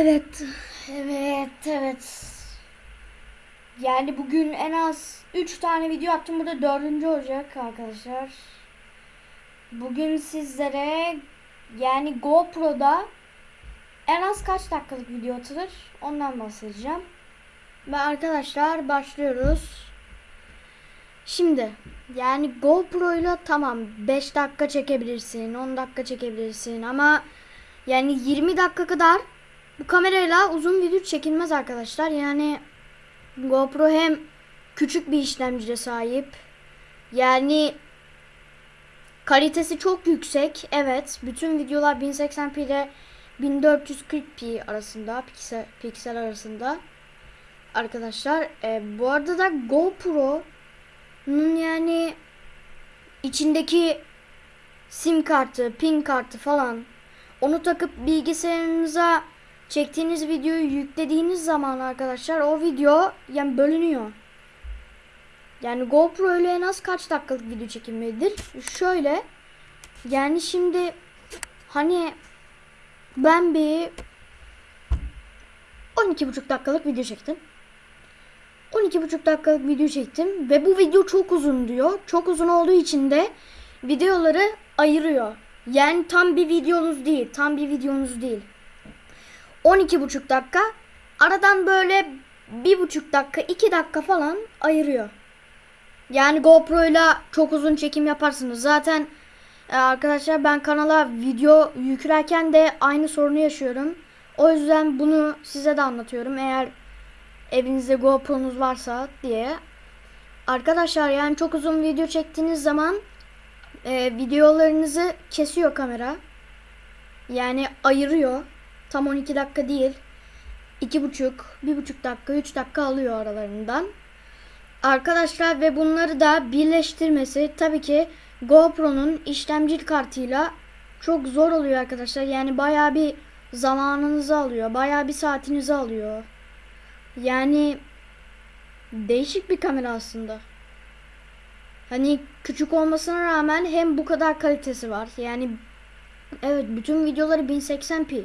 Evet, evet, evet. Yani bugün en az 3 tane video attım. Burada dördüncü olacak arkadaşlar. Bugün sizlere yani GoPro'da en az kaç dakikalık video atılır ondan bahsedeceğim. Ve arkadaşlar başlıyoruz. Şimdi yani GoPro ile tamam 5 dakika çekebilirsin, 10 dakika çekebilirsin ama yani 20 dakika kadar bu kamerayla uzun video çekilmez arkadaşlar. Yani GoPro hem küçük bir işlemciye sahip. Yani kalitesi çok yüksek. Evet, bütün videolar 1080p ile 1440p arasında, piksel, piksel arasında. Arkadaşlar, e, bu arada da GoPro'nun yani içindeki sim kartı, pin kartı falan onu takıp bilgisayarınıza çektiğiniz videoyu yüklediğiniz zaman arkadaşlar o video yani bölünüyor. Yani GoPro öyle en az kaç dakikalık video çekilmelidir? Şöyle yani şimdi hani ben bir 12,5 dakikalık video çektim. 12,5 dakikalık video çektim ve bu video çok uzun diyor. Çok uzun olduğu için de videoları ayırıyor. Yani tam bir videonuz değil. Tam bir videonuz değil. 12,5 dakika. Aradan böyle bir buçuk dakika, iki dakika falan ayırıyor. Yani GoPro ile çok uzun çekim yaparsınız. Zaten e, arkadaşlar ben kanala video yüklerken de aynı sorunu yaşıyorum. O yüzden bunu size de anlatıyorum. Eğer evinizde GoPro'nuz varsa diye. Arkadaşlar yani çok uzun video çektiğiniz zaman e, videolarınızı kesiyor kamera. Yani ayırıyor. Tam 12 dakika değil. 2,5, 1,5 dakika, 3 dakika alıyor aralarından. Arkadaşlar ve bunları da birleştirmesi tabii ki GoPro'nun işlemci kartıyla çok zor oluyor arkadaşlar. Yani bayağı bir zamanınızı alıyor. Bayağı bir saatinizi alıyor. Yani değişik bir kamera aslında. Hani küçük olmasına rağmen hem bu kadar kalitesi var. Yani evet bütün videoları 1080p.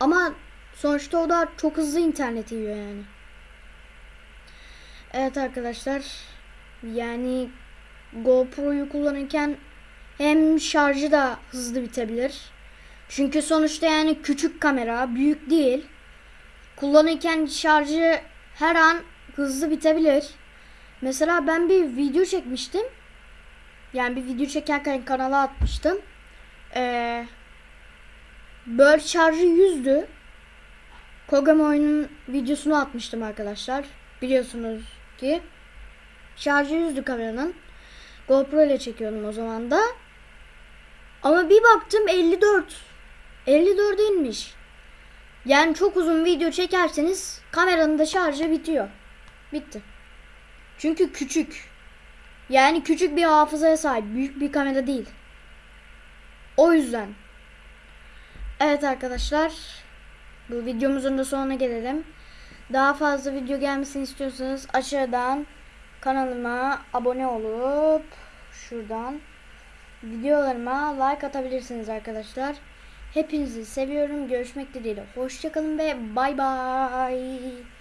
Ama sonuçta o da çok hızlı internet yiyor yani. Evet arkadaşlar. Yani GoPro'yu kullanırken hem şarjı da hızlı bitebilir. Çünkü sonuçta yani küçük kamera, büyük değil. Kullanırken şarjı her an hızlı bitebilir. Mesela ben bir video çekmiştim. Yani bir video çekerken kanala atmıştım. Ee, böyle şarjı yüzdü. Kogami oyunun videosunu atmıştım arkadaşlar. Biliyorsunuz ki. Şarjı yüzdü kameranın. GoPro ile çekiyordum o zaman da. Ama bir baktım 54. 54 inmiş. Yani çok uzun video çekerseniz kameranın da şarjı bitiyor. Bitti. Çünkü küçük. Yani küçük bir hafızaya sahip. Büyük bir kamera değil. O yüzden. Evet arkadaşlar. Bu videomuzun da sonuna gelelim. Daha fazla video gelmesini istiyorsanız aşağıdan kanalıma abone olup şuradan videolarıma like atabilirsiniz arkadaşlar. Hepinizi seviyorum. Görüşmek dileğiyle. Hoşçakalın ve bay bay.